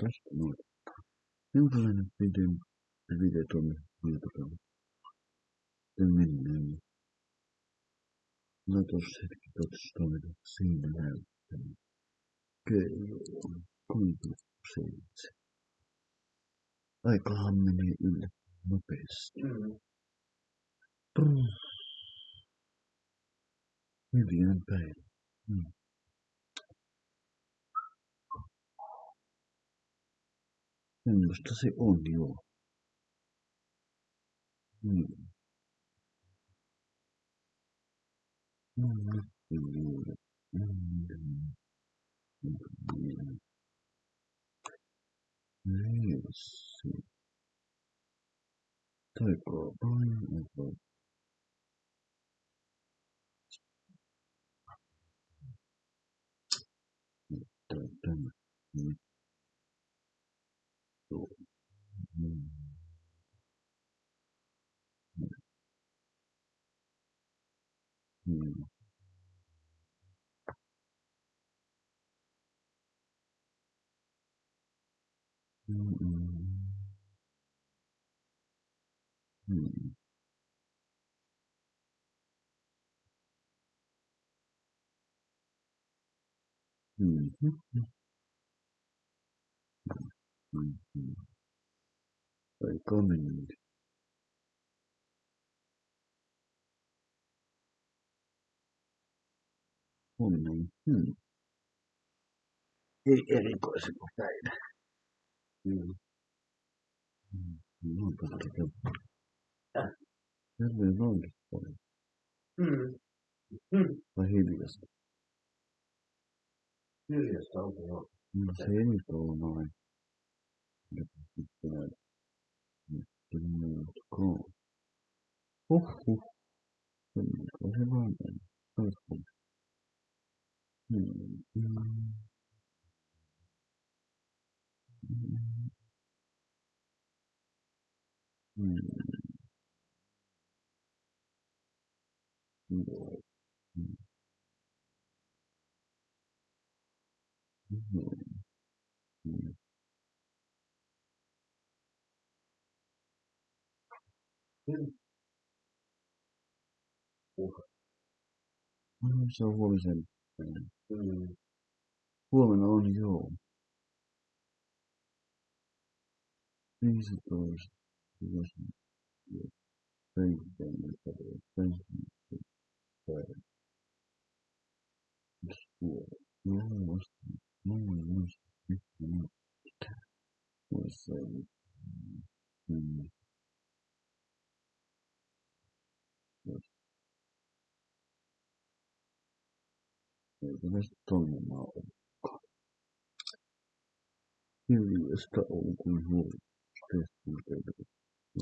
Tässä on jonkinlainen video, video tuonne YouTubelle. Ja mennään. Mä tuossa hetki katsoin siinä näyttämään. Kello on 37. Aikahan menee yllä nopeasti. Hyvien päivä. Mm. 嗯，das ist und ja. Mhm. Mhm. Mhm. Mhm. Mhm. Nee, das ist. Da, Joo. Mm. Mm. Mm. Mm. Mm. Välkommen huominen. Hmm. Ei erikoisen päivä. Joo. No, Järven vankipuoli. Mm. Mm. Vai hiljasta? Hiljasta on joo. No se ei nyt ole noin. He said, "Don't go." Oh, oh. Whatever happened? Perfect. Hmm. Hmm. Hmm. Really? Water. Oh, so warm is in. Mm. Warm and on your things wasn't was was エブレストの魔王か。ユーリウエスタ王の方、スペースに出。